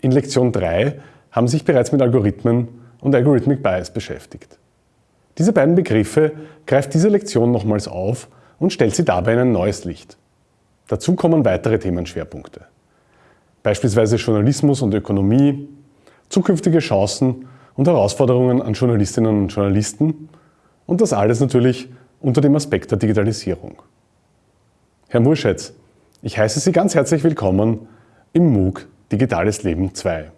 In Lektion 3 haben sich bereits mit Algorithmen und Algorithmic Bias beschäftigt. Diese beiden Begriffe greift diese Lektion nochmals auf und stellt sie dabei in ein neues Licht. Dazu kommen weitere Themenschwerpunkte. Beispielsweise Journalismus und Ökonomie, zukünftige Chancen und Herausforderungen an Journalistinnen und Journalisten und das alles natürlich unter dem Aspekt der Digitalisierung. Herr Murschetz, ich heiße Sie ganz herzlich willkommen im MOOC Digitales Leben 2.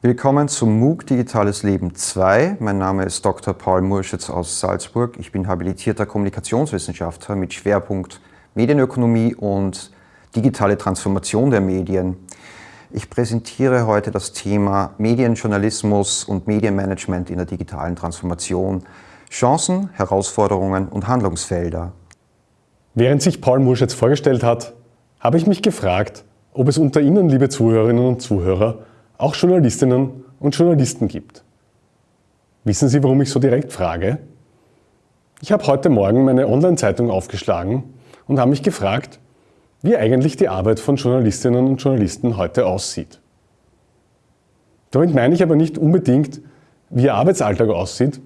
Willkommen zum MOOC Digitales Leben 2. Mein Name ist Dr. Paul Murschitz aus Salzburg. Ich bin habilitierter Kommunikationswissenschaftler mit Schwerpunkt Medienökonomie und digitale Transformation der Medien. Ich präsentiere heute das Thema Medienjournalismus und Medienmanagement in der digitalen Transformation, Chancen, Herausforderungen und Handlungsfelder. Während sich Paul Murschitz vorgestellt hat, habe ich mich gefragt, ob es unter Ihnen, liebe Zuhörerinnen und Zuhörer, auch Journalistinnen und Journalisten gibt. Wissen Sie, warum ich so direkt frage? Ich habe heute Morgen meine Online-Zeitung aufgeschlagen und habe mich gefragt, wie eigentlich die Arbeit von Journalistinnen und Journalisten heute aussieht. Damit meine ich aber nicht unbedingt, wie ihr Arbeitsalltag aussieht,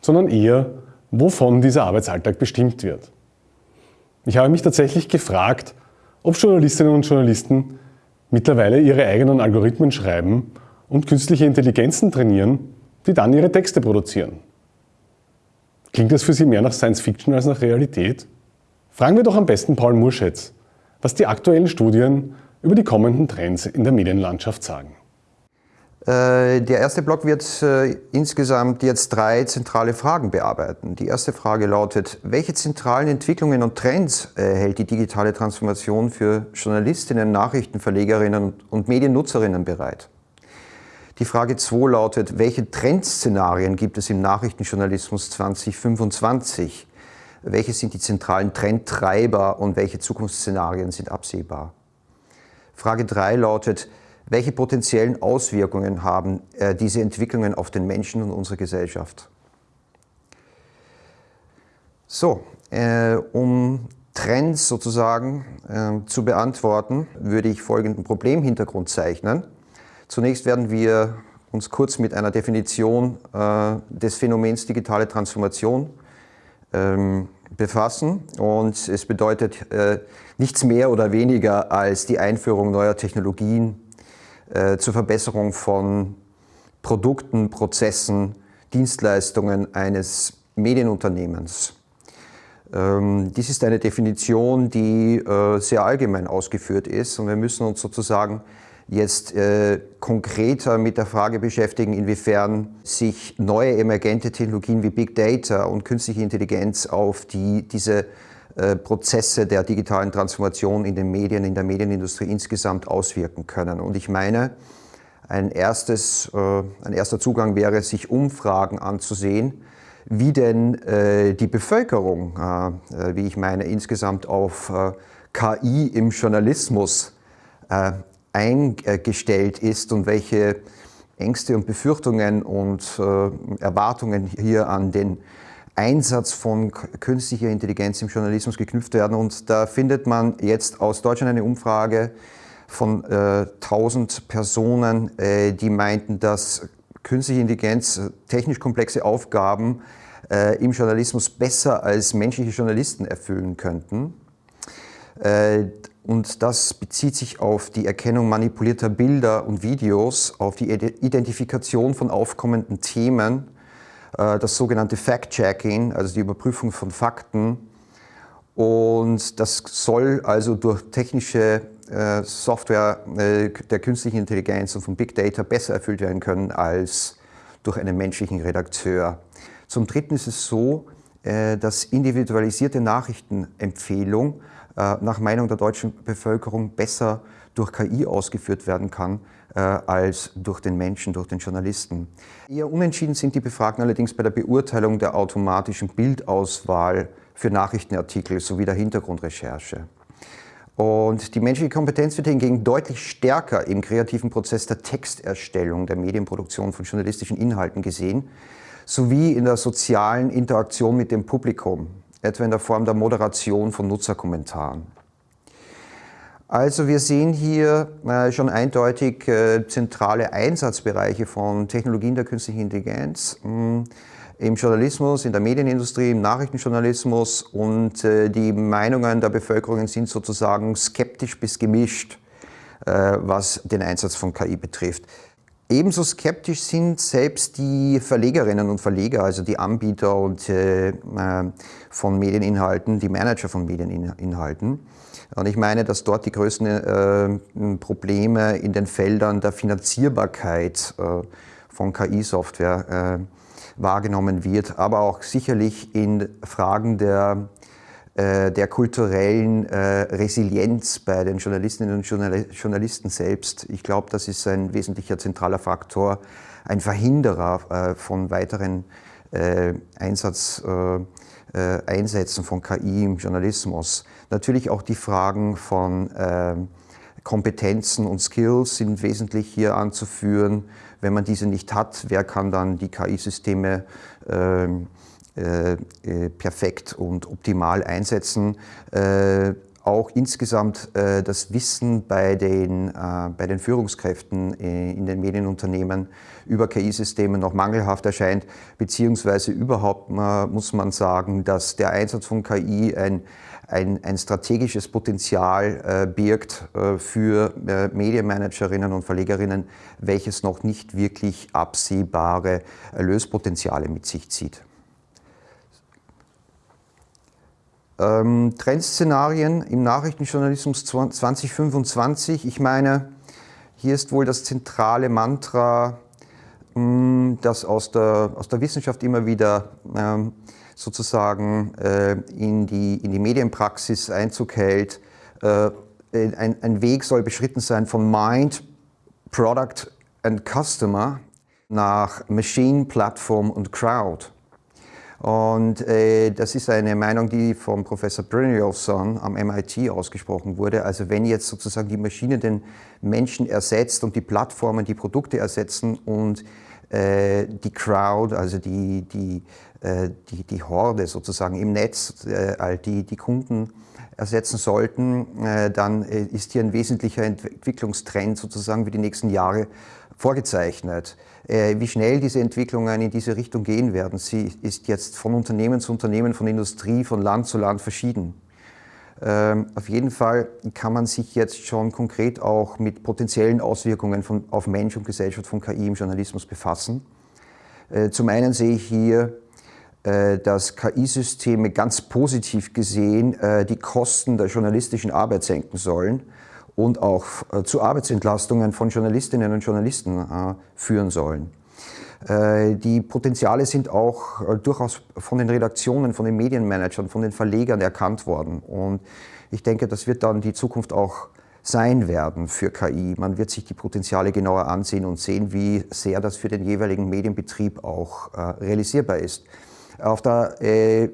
sondern eher, wovon dieser Arbeitsalltag bestimmt wird. Ich habe mich tatsächlich gefragt, ob Journalistinnen und Journalisten mittlerweile ihre eigenen Algorithmen schreiben und künstliche Intelligenzen trainieren, die dann ihre Texte produzieren. Klingt das für Sie mehr nach Science Fiction als nach Realität? Fragen wir doch am besten Paul Murschetz, was die aktuellen Studien über die kommenden Trends in der Medienlandschaft sagen. Äh, der erste Block wird äh, insgesamt jetzt drei zentrale Fragen bearbeiten. Die erste Frage lautet, welche zentralen Entwicklungen und Trends äh, hält die digitale Transformation für Journalistinnen, Nachrichtenverlegerinnen und Mediennutzerinnen bereit? Die Frage 2 lautet, welche Trendszenarien gibt es im Nachrichtenjournalismus 2025? Welche sind die zentralen Trendtreiber und welche Zukunftsszenarien sind absehbar? Frage 3 lautet, welche potenziellen Auswirkungen haben äh, diese Entwicklungen auf den Menschen und unsere Gesellschaft? So, äh, um Trends sozusagen äh, zu beantworten, würde ich folgenden Problemhintergrund zeichnen. Zunächst werden wir uns kurz mit einer Definition äh, des Phänomens digitale Transformation ähm, befassen. Und es bedeutet äh, nichts mehr oder weniger als die Einführung neuer Technologien äh, zur Verbesserung von Produkten, Prozessen, Dienstleistungen eines Medienunternehmens. Ähm, dies ist eine Definition, die äh, sehr allgemein ausgeführt ist und wir müssen uns sozusagen jetzt äh, konkreter mit der Frage beschäftigen, inwiefern sich neue emergente Technologien wie Big Data und künstliche Intelligenz auf die, diese Prozesse der digitalen Transformation in den Medien, in der Medienindustrie insgesamt auswirken können. Und ich meine, ein, erstes, äh, ein erster Zugang wäre, sich Umfragen anzusehen, wie denn äh, die Bevölkerung, äh, äh wie ich meine, insgesamt auf äh, KI im Journalismus eingestellt ist und welche Ängste und Befürchtungen und äh, Erwartungen hier an den Einsatz von künstlicher Intelligenz im Journalismus geknüpft werden. Und da findet man jetzt aus Deutschland eine Umfrage von äh, 1000 Personen, äh, die meinten, dass künstliche Intelligenz äh, technisch komplexe Aufgaben äh, im Journalismus besser als menschliche Journalisten erfüllen könnten. Äh, und das bezieht sich auf die Erkennung manipulierter Bilder und Videos, auf die Identifikation von aufkommenden Themen, das sogenannte Fact-Checking, also die Überprüfung von Fakten. Und das soll also durch technische äh, Software äh, der künstlichen Intelligenz und von Big Data besser erfüllt werden können als durch einen menschlichen Redakteur. Zum Dritten ist es so, dass individualisierte Nachrichtenempfehlung äh, nach Meinung der deutschen Bevölkerung besser durch KI ausgeführt werden kann äh, als durch den Menschen, durch den Journalisten. Eher unentschieden sind die Befragten allerdings bei der Beurteilung der automatischen Bildauswahl für Nachrichtenartikel sowie der Hintergrundrecherche. Und die menschliche Kompetenz wird hingegen deutlich stärker im kreativen Prozess der Texterstellung, der Medienproduktion von journalistischen Inhalten gesehen, sowie in der sozialen Interaktion mit dem Publikum etwa in der Form der Moderation von Nutzerkommentaren. Also wir sehen hier äh, schon eindeutig äh, zentrale Einsatzbereiche von Technologien der künstlichen Intelligenz mh, hm, im Journalismus, in der Medienindustrie, im Nachrichtenjournalismus und äh, die Meinungen der Bevölkerung sind sozusagen skeptisch bis gemischt, was den Einsatz von KI betrifft. Ebenso skeptisch sind selbst die Verlegerinnen und Verleger, also die Anbieter und, äh, äh von Medieninhalten, die Manager von Medieninhalten. Und ich meine, dass dort die größten äh, Probleme in den Feldern der Finanzierbarkeit äh, von KI-Software äh, wahrgenommen wird, aber auch sicherlich in Fragen der, der kulturellen äh, Resilienz bei den Journalistinnen und Journalisten selbst. Ich glaube, das ist ein wesentlicher zentraler Faktor, ein Verhinderer äh, von weiteren Einsatz, Einsätzen von KI im Journalismus. Natürlich auch die Fragen von Kompetenzen und Skills sind wesentlich hier anzuführen. Wenn man diese nicht hat, wer kann dann die KI-Systeme ähm, äh, äh, perfekt und optimal einsetzen? Äh, auch insgesamt äh, das Wissen bei den, äh, bei den Führungskräften äh, in den Medienunternehmen über KI-Systeme noch mangelhaft erscheint, beziehungsweise überhaupt muss man sagen, dass der Einsatz von KI ein ein, ein strategisches Potenzial äh, birgt äh, für äh, Medienmanagerinnen und Verlegerinnen, welches noch nicht wirklich absehbare Erlöspotenziale mit sich zieht. Ähm, Trendszenarien im Nachrichtenjournalismus 2025. Ich meine, hier ist wohl das zentrale Mantra, hm, das aus der, aus der Wissenschaft immer wieder ähm, sozusagen äh, in, die, in die Medienpraxis Einzug hält. Äh, ein, ein Weg soll beschritten sein von Mind, Product and Customer nach Machine, Plattform und Crowd. Und äh, das ist eine Meinung, die vom Professor Brynjolfsson am MIT ausgesprochen wurde. Also wenn jetzt sozusagen die Maschine den Menschen ersetzt und die Plattformen die Produkte ersetzen und äh, die Crowd, also die, die, äh, die, die Horde sozusagen im Netz, äh, die, die Kunden ersetzen sollten, dann ist hier ein wesentlicher Entwicklungstrend sozusagen für die nächsten Jahre vorgezeichnet. Wie schnell diese Entwicklungen in diese Richtung gehen werden, sie ist jetzt von Unternehmen zu Unternehmen, von Industrie, von Land zu Land verschieden. Ähm, auf jeden Fall kann man sich jetzt schon konkret auch mit potenziellen Auswirkungen von, auf Mensch und Gesellschaft von KI im Journalismus befassen. Äh, zum einen sehe ich hier, äh, dass KI-Systeme ganz positiv gesehen äh, die Kosten der journalistischen Arbeit senken sollen und auch zu Arbeitsentlastungen von Journalistinnen und Journalisten führen sollen. Äh, die Potenziale sind auch äh, durchaus von den Redaktionen, von den Medienmanagern, von den Verlegern erkannt worden. Und ich denke, das wird dann die Zukunft auch sein werden für KI. Man wird sich die Potenziale genauer ansehen und sehen, wie sehr das für den jeweiligen Medienbetrieb auch äh, realisierbar ist. Auf der, äh,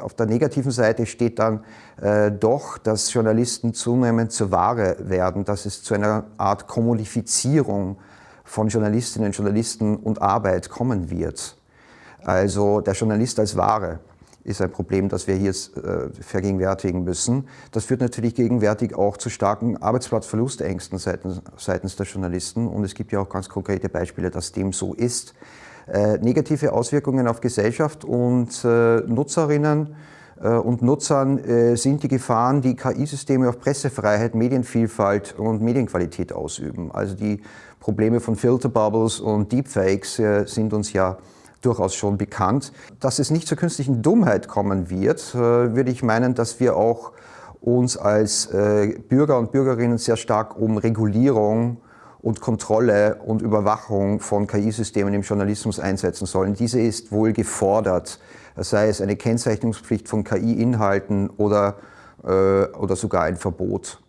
auf der, negativen Seite steht dann äh, doch, dass Journalisten zunehmend zur Ware werden, dass es zu einer Art Kommodifizierung von Journalistinnen, Journalisten und Arbeit kommen wird. Also der Journalist als Ware ist ein Problem, das wir hier äh, vergegenwärtigen müssen. Das führt natürlich gegenwärtig auch zu starken Arbeitsplatzverlustängsten seitens, seitens der Journalisten und es gibt ja auch ganz konkrete Beispiele, dass dem so ist. Äh, negative Auswirkungen auf Gesellschaft und äh, Nutzerinnen und Nutzern äh, sind die Gefahren, die KI-Systeme auf Pressefreiheit, Medienvielfalt und Medienqualität ausüben. Also die Probleme von Filterbubbles und Deepfakes äh, sind uns ja durchaus schon bekannt. Dass es nicht zur künstlichen Dummheit kommen wird, würde ich meinen, dass wir auch uns als Bürger und Bürgerinnen sehr stark um Regulierung und Kontrolle und Überwachung von KI-Systemen im Journalismus einsetzen sollen. Diese ist wohl gefordert sei es eine Kennzeichnungspflicht von KI-Inhalten oder, äh, oder sogar ein Verbot.